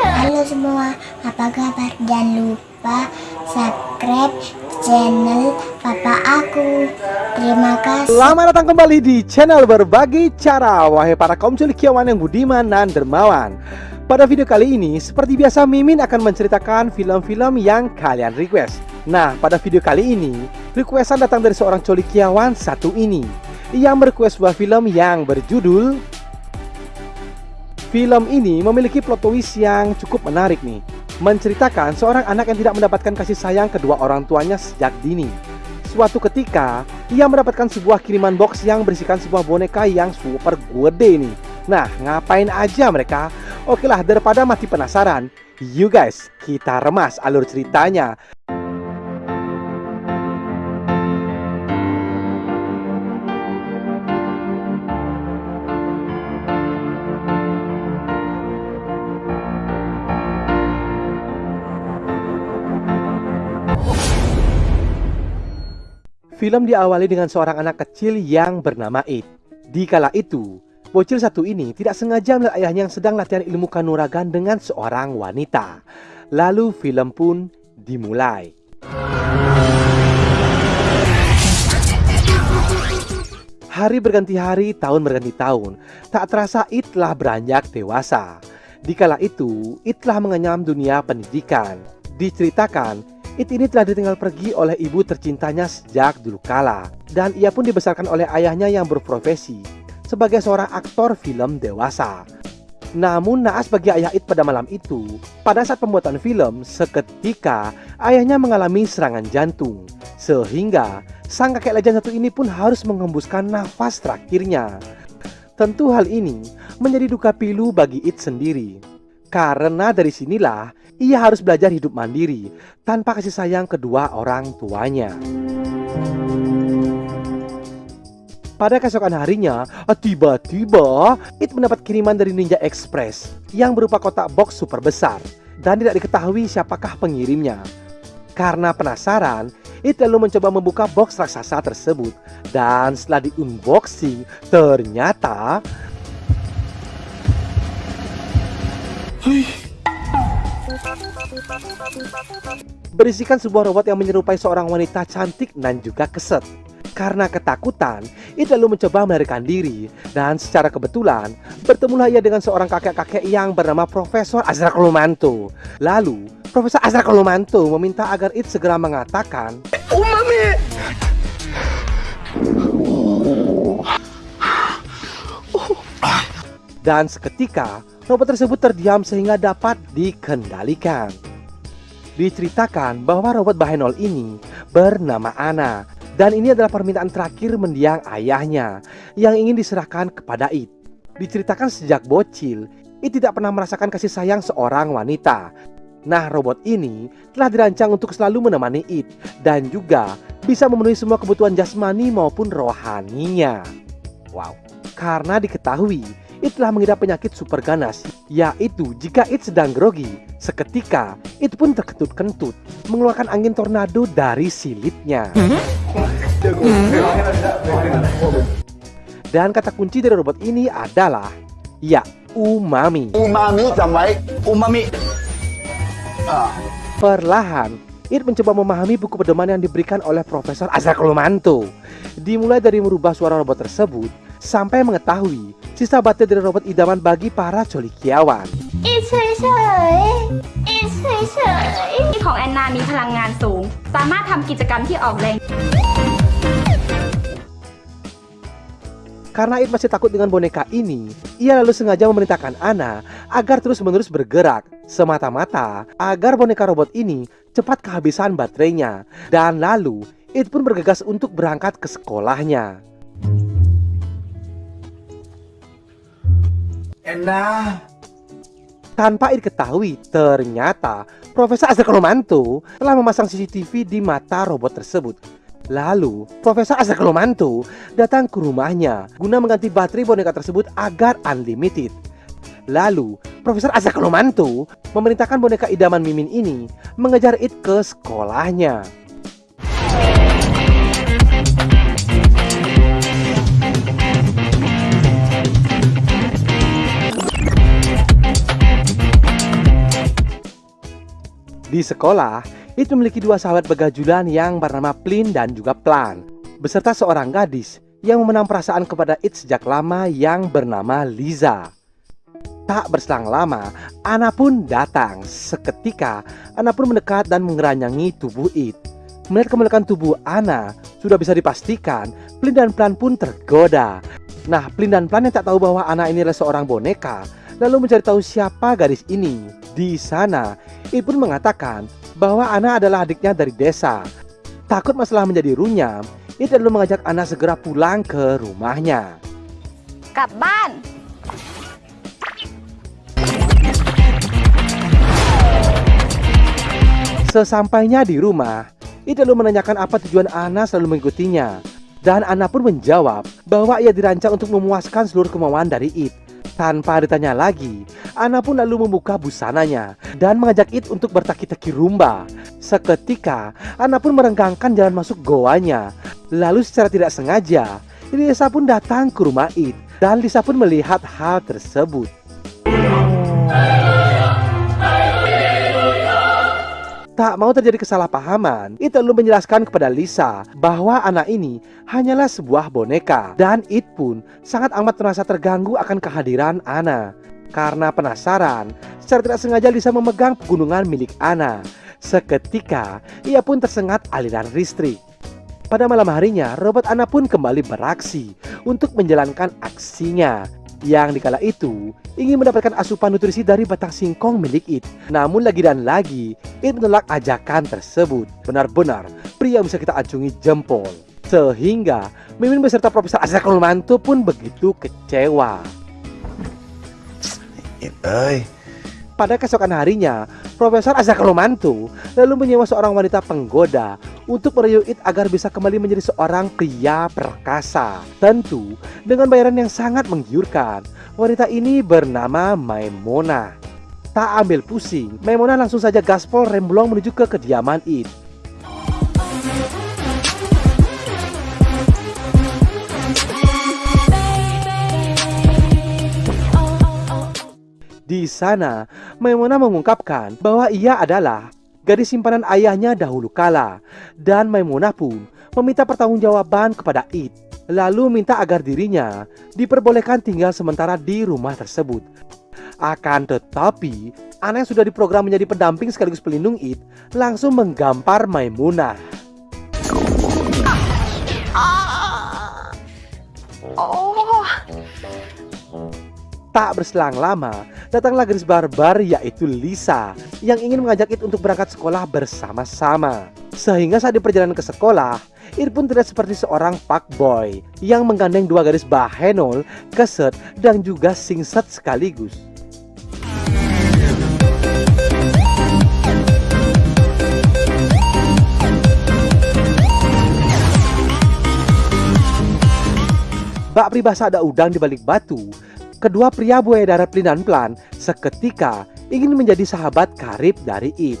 Halo semua, apa kabar? Jangan lupa subscribe channel papa aku. Terima kasih. Selamat datang kembali di channel berbagi cara Wahai para kaum cendekiawan yang budiman dan dermawan Pada video kali ini, seperti biasa Mimin akan menceritakan film-film yang kalian request Nah, pada video kali ini, requestan datang dari seorang colikiawan satu ini Yang merequest sebuah film yang berjudul Film ini memiliki plot twist yang cukup menarik nih Menceritakan seorang anak yang tidak mendapatkan kasih sayang kedua orang tuanya sejak dini Suatu ketika, ia mendapatkan sebuah kiriman box yang berisikan sebuah boneka yang super gede nih. Nah, ngapain aja mereka? Oke lah, daripada mati penasaran, you guys, kita remas alur ceritanya. Film diawali dengan seorang anak kecil yang bernama Id. Di kala itu, bocil satu ini tidak sengaja melihat ayahnya yang sedang latihan ilmu kanuragan dengan seorang wanita. Lalu film pun dimulai. Hari berganti hari, tahun berganti tahun. Tak terasa Id telah beranjak dewasa. Di kala itu, Id telah mengenyam dunia pendidikan. Diceritakan, It ini telah ditinggal pergi oleh ibu tercintanya sejak dulu kala dan ia pun dibesarkan oleh ayahnya yang berprofesi sebagai seorang aktor film dewasa. Namun naas bagi ayah It pada malam itu, pada saat pembuatan film, seketika ayahnya mengalami serangan jantung. Sehingga sang kakek legend satu ini pun harus mengembuskan nafas terakhirnya. Tentu hal ini menjadi duka pilu bagi It sendiri. Karena dari sinilah ia harus belajar hidup mandiri tanpa kasih sayang kedua orang tuanya. Pada keesokan harinya, tiba-tiba It mendapat kiriman dari Ninja Express yang berupa kotak box super besar dan tidak diketahui siapakah pengirimnya. Karena penasaran, It lalu mencoba membuka box raksasa tersebut dan setelah di-unboxing, ternyata berisikan sebuah robot yang menyerupai seorang wanita cantik dan juga keset. Karena ketakutan, It lalu mencoba melarikan diri dan secara kebetulan bertemulah ia dengan seorang kakek-kakek yang bernama Profesor Azra Kolumanto. Lalu, Profesor Azra Kolumanto meminta agar It segera mengatakan Umami! Dan seketika, robot tersebut terdiam sehingga dapat dikendalikan. Diceritakan bahwa robot Bahenol ini bernama Ana dan ini adalah permintaan terakhir mendiang ayahnya yang ingin diserahkan kepada It. Diceritakan sejak bocil, It tidak pernah merasakan kasih sayang seorang wanita. Nah, robot ini telah dirancang untuk selalu menemani It dan juga bisa memenuhi semua kebutuhan jasmani maupun rohaninya. Wow, karena diketahui It telah mengidap penyakit super ganas, yaitu jika It sedang grogi, seketika It pun terkentut-kentut, mengeluarkan angin tornado dari silitnya. Dan kata kunci dari robot ini adalah, ya, umami. Umami, sampai umami. Perlahan, It mencoba memahami buku pedoman yang diberikan oleh Profesor Azra Kolomanto. Dimulai dari merubah suara robot tersebut, sampai mengetahui sisa baterai dari robot idaman bagi para colikiawan. It's เฉยๆ It's เฉยๆ ของแอนนามีพลังงานสูง สามารถทำกิจกรรมที่ออกแรง Karena It masih takut dengan boneka ini, ia lalu sengaja memerintahkan Ana agar terus-menerus bergerak, semata-mata agar boneka robot ini cepat kehabisan baterainya. Dan lalu, It pun bergegas untuk berangkat ke sekolahnya. Enak. Tanpa It ketahui, ternyata Profesor Azra Kolomanto telah memasang CCTV di mata robot tersebut. Lalu, Profesor Azra Kolomanto datang ke rumahnya guna mengganti baterai boneka tersebut agar unlimited. Lalu, Profesor Azra Kolomanto memerintahkan boneka idaman Mimin ini mengejar It ke sekolahnya. Di sekolah, It memiliki dua sahabat begajulan yang bernama Plin dan juga Plan, beserta seorang gadis yang memenang perasaan kepada It sejak lama yang bernama Liza. Tak berselang lama, Ana pun datang. Seketika, Ana pun mendekat dan mengeranyangi tubuh It. Melihat kemelekan tubuh Ana, sudah bisa dipastikan Plin dan Plan pun tergoda. Nah, Plin dan Plan yang tak tahu bahwa Ana ini adalah seorang boneka, lalu mencari tahu siapa gadis ini. Di sana, Ibnu mengatakan bahwa Ana adalah adiknya dari desa. Takut masalah menjadi runyam, ia lalu mengajak Ana segera pulang ke rumahnya. Kapan? Sesampainya di rumah, ia lalu menanyakan apa tujuan Ana selalu mengikutinya. Dan Ana pun menjawab bahwa ia dirancang untuk memuaskan seluruh kemauan dari It. Tanpa ditanya lagi, Ana pun lalu membuka busananya dan mengajak It untuk bertaki-taki rumba. Seketika, Ana pun merenggangkan jalan masuk goanya. Lalu secara tidak sengaja, Lisa pun datang ke rumah It dan Lisa pun melihat hal tersebut. Tak mau terjadi kesalahpahaman, It lalu menjelaskan kepada Lisa bahwa anak ini hanyalah sebuah boneka dan It pun sangat amat merasa terganggu akan kehadiran Ana. Karena penasaran, secara tidak sengaja Lisa memegang pegunungan milik Ana. Seketika, ia pun tersengat aliran listrik. Pada malam harinya, robot Ana pun kembali beraksi untuk menjalankan aksinya. Yang dikala itu ingin mendapatkan asupan nutrisi dari batang singkong milik It. Namun lagi dan lagi, It menolak ajakan tersebut. Benar-benar pria bisa kita acungi jempol. Sehingga Mimin beserta Profesor Azra Mantu pun begitu kecewa. It, Pada keesokan harinya, Profesor Azhar Mantu lalu menyewa seorang wanita penggoda untuk merayu It agar bisa kembali menjadi seorang pria perkasa. Tentu dengan bayaran yang sangat menggiurkan. Wanita ini bernama Maimona. Tak ambil pusing, Maimona langsung saja gaspol remblong menuju ke kediaman It. Di sana, Maimuna mengungkapkan bahwa ia adalah gadis simpanan ayahnya dahulu kala dan Maimunah pun meminta pertanggungjawaban kepada It. Lalu minta agar dirinya diperbolehkan tinggal sementara di rumah tersebut. Akan tetapi, anak yang sudah diprogram menjadi pendamping sekaligus pelindung It langsung menggampar Maimunah. Oh, Tak berselang lama, datanglah gadis barbar yaitu Lisa yang ingin mengajak It untuk berangkat sekolah bersama-sama. Sehingga saat di perjalanan ke sekolah, It pun terlihat seperti seorang pak boy yang menggandeng dua gadis bahenol, keset, dan juga singset sekaligus. Bak pribahasa ada udang di balik batu, kedua pria buaya darat Plin dan Plan seketika ingin menjadi sahabat karib dari It.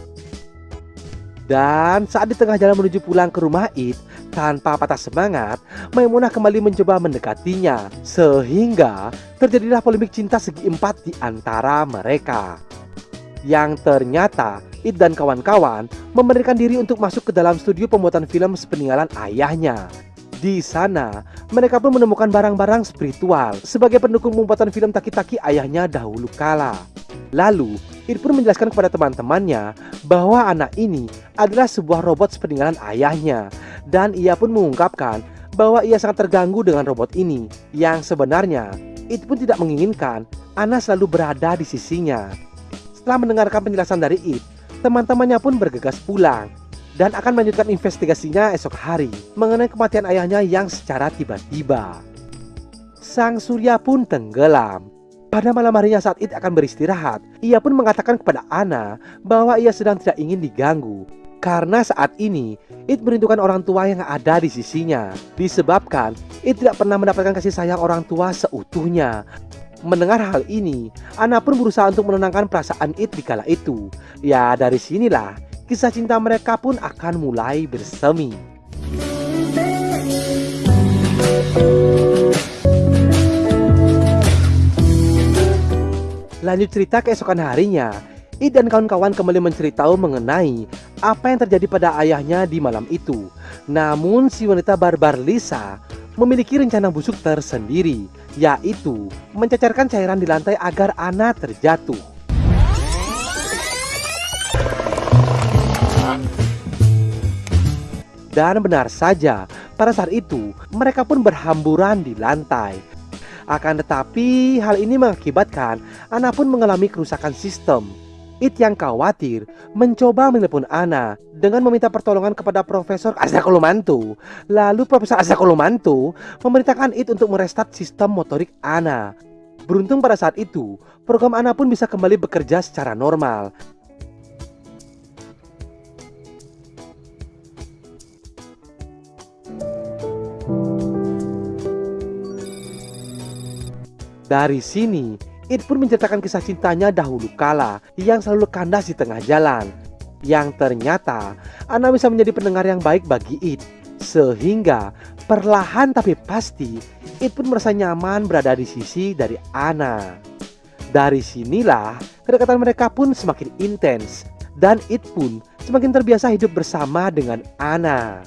Dan saat di tengah jalan menuju pulang ke rumah It, tanpa patah semangat, Maimunah kembali mencoba mendekatinya. Sehingga terjadilah polemik cinta segi empat di antara mereka. Yang ternyata It dan kawan-kawan memberikan diri untuk masuk ke dalam studio pembuatan film sepeninggalan ayahnya. Di sana, mereka pun menemukan barang-barang spiritual sebagai pendukung pembuatan film Taki-Taki ayahnya dahulu kala. Lalu, It pun menjelaskan kepada teman-temannya bahwa anak ini adalah sebuah robot sepeninggalan ayahnya dan ia pun mengungkapkan bahwa ia sangat terganggu dengan robot ini yang sebenarnya It pun tidak menginginkan Ana selalu berada di sisinya. Setelah mendengarkan penjelasan dari It, teman-temannya pun bergegas pulang dan akan melanjutkan investigasinya esok hari mengenai kematian ayahnya yang secara tiba-tiba. Sang surya pun tenggelam. Pada malam harinya saat It akan beristirahat, ia pun mengatakan kepada Ana bahwa ia sedang tidak ingin diganggu. Karena saat ini, It merindukan orang tua yang ada di sisinya. Disebabkan, It tidak pernah mendapatkan kasih sayang orang tua seutuhnya. Mendengar hal ini, Ana pun berusaha untuk menenangkan perasaan It di kala itu. Ya, dari sinilah kisah cinta mereka pun akan mulai bersemi. Lanjut cerita keesokan harinya, It dan kawan-kawan kembali menceritakan mengenai apa yang terjadi pada ayahnya di malam itu. Namun si wanita barbar Lisa memiliki rencana busuk tersendiri, yaitu mencacarkan cairan di lantai agar Ana terjatuh. Dan benar saja, pada saat itu mereka pun berhamburan di lantai. Akan tetapi hal ini mengakibatkan Ana pun mengalami kerusakan sistem. It yang khawatir mencoba menelpon Ana dengan meminta pertolongan kepada Profesor Azakolomanto. Lalu Profesor Azakolomanto memerintahkan It untuk merestart sistem motorik Ana. Beruntung pada saat itu, program Ana pun bisa kembali bekerja secara normal. Dari sini, Ed pun menceritakan kisah cintanya dahulu kala yang selalu kandas di tengah jalan. Yang ternyata, Ana bisa menjadi pendengar yang baik bagi Ed. Sehingga, perlahan tapi pasti, Ed pun merasa nyaman berada di sisi dari Ana. Dari sinilah, kedekatan mereka pun semakin intens. Dan Ed pun semakin terbiasa hidup bersama dengan Ana.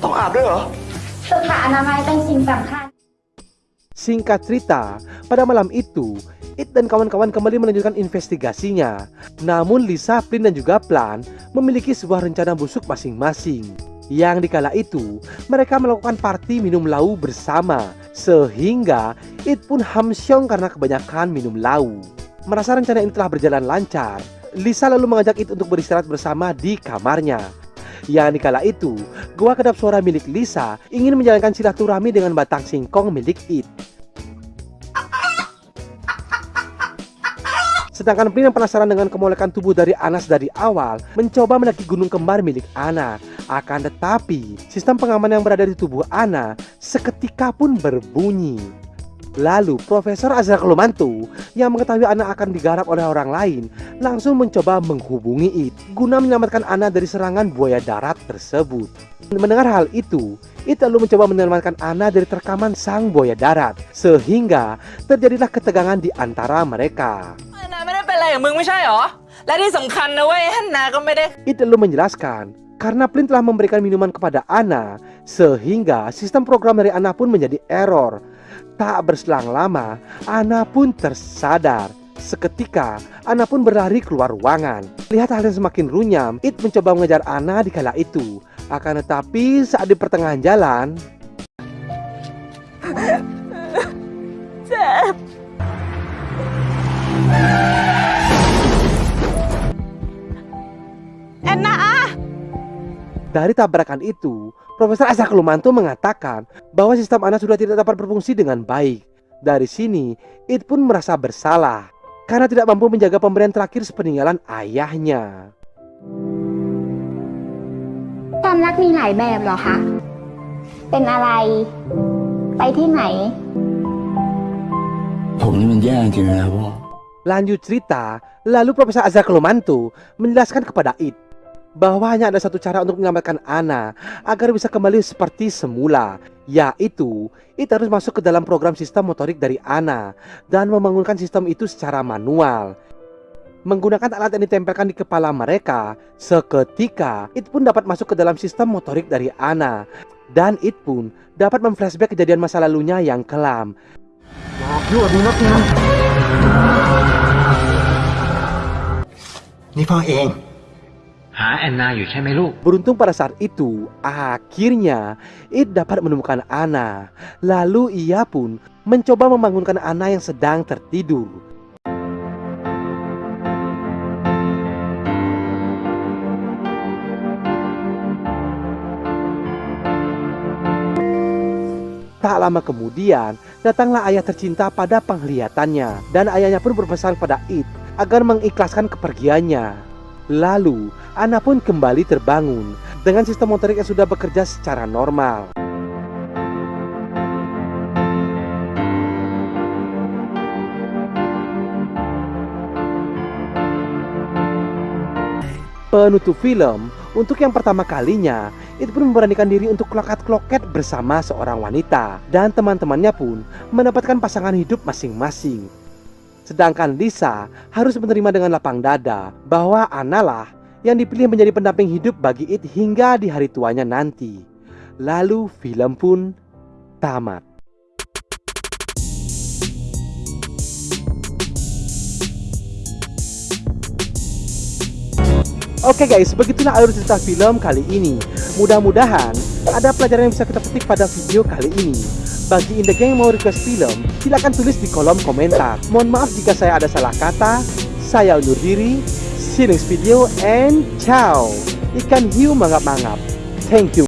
Tong ada wow, Singkat cerita, pada malam itu, It dan kawan-kawan kembali melanjutkan investigasinya. Namun Lisa, Flynn dan juga Plan memiliki sebuah rencana busuk masing-masing. Yang dikala itu, mereka melakukan party minum lau bersama, sehingga It pun hamsyong karena kebanyakan minum lau. Merasa rencana ini telah berjalan lancar, Lisa lalu mengajak It untuk beristirahat bersama di kamarnya. Yang dikala itu, gua kedap suara milik Lisa ingin menjalankan silaturahmi dengan batang singkong milik It. Sedangkan Plin yang penasaran dengan kemolekan tubuh dari Anas dari awal mencoba mendaki gunung kembar milik Ana. Akan tetapi, sistem pengaman yang berada di tubuh Ana seketika pun berbunyi. Lalu Profesor Azra Kelumantu yang mengetahui Ana akan digarap oleh orang lain langsung mencoba menghubungi It guna menyelamatkan Ana dari serangan buaya darat tersebut. Mendengar hal itu, It lalu mencoba menyelamatkan Ana dari terkaman sang buaya darat sehingga terjadilah ketegangan di antara mereka. It lalu menjelaskan karena Plin telah memberikan minuman kepada Ana, sehingga sistem program dari Ana pun menjadi error. Tak berselang lama, Ana pun tersadar. Seketika, Ana pun berlari keluar ruangan. Lihat hal yang semakin runyam, It mencoba mengejar Ana di kala itu. Akan tetapi saat di pertengahan jalan... Enak ah! Dari tabrakan itu, Profesor Asa Kelumantu mengatakan bahwa sistem anak sudah tidak dapat berfungsi dengan baik. Dari sini, It pun merasa bersalah karena tidak mampu menjaga pemberian terakhir sepeninggalan ayahnya. Lanjut cerita, lalu Profesor Azhar menjelaskan kepada It bahwa hanya ada satu cara untuk menyelamatkan Ana agar bisa kembali seperti semula, yaitu It harus masuk ke dalam program sistem motorik dari Ana dan membangunkan sistem itu secara manual. Menggunakan alat yang ditempelkan di kepala mereka, seketika It pun dapat masuk ke dalam sistem motorik dari Ana dan It pun dapat memflashback kejadian masa lalunya yang kelam นี่พ่อเอง หาแอนนาอยู่ใช่ไหมลูก Beruntung pada saat itu, akhirnya It dapat menemukan Ana. Lalu ia pun mencoba membangunkan Ana yang sedang tertidur. Tak lama kemudian, datanglah ayah tercinta pada penglihatannya dan ayahnya pun berpesan pada It agar mengikhlaskan kepergiannya. Lalu, Ana pun kembali terbangun dengan sistem motorik yang sudah bekerja secara normal. Penutup film, Untuk yang pertama kalinya, It pun memberanikan diri untuk kloket-kloket bersama seorang wanita dan teman-temannya pun mendapatkan pasangan hidup masing-masing. Sedangkan Lisa harus menerima dengan lapang dada bahwa Analah yang dipilih menjadi pendamping hidup bagi It hingga di hari tuanya nanti. Lalu film pun tamat. Oke guys, begitulah alur cerita film kali ini. Mudah-mudahan ada pelajaran yang bisa kita petik pada video kali ini. Bagi Indah yang mau request film, silahkan tulis di kolom komentar. Mohon maaf jika saya ada salah kata. Saya undur diri. See you next video and ciao. Ikan hiu mangap-mangap. Thank you.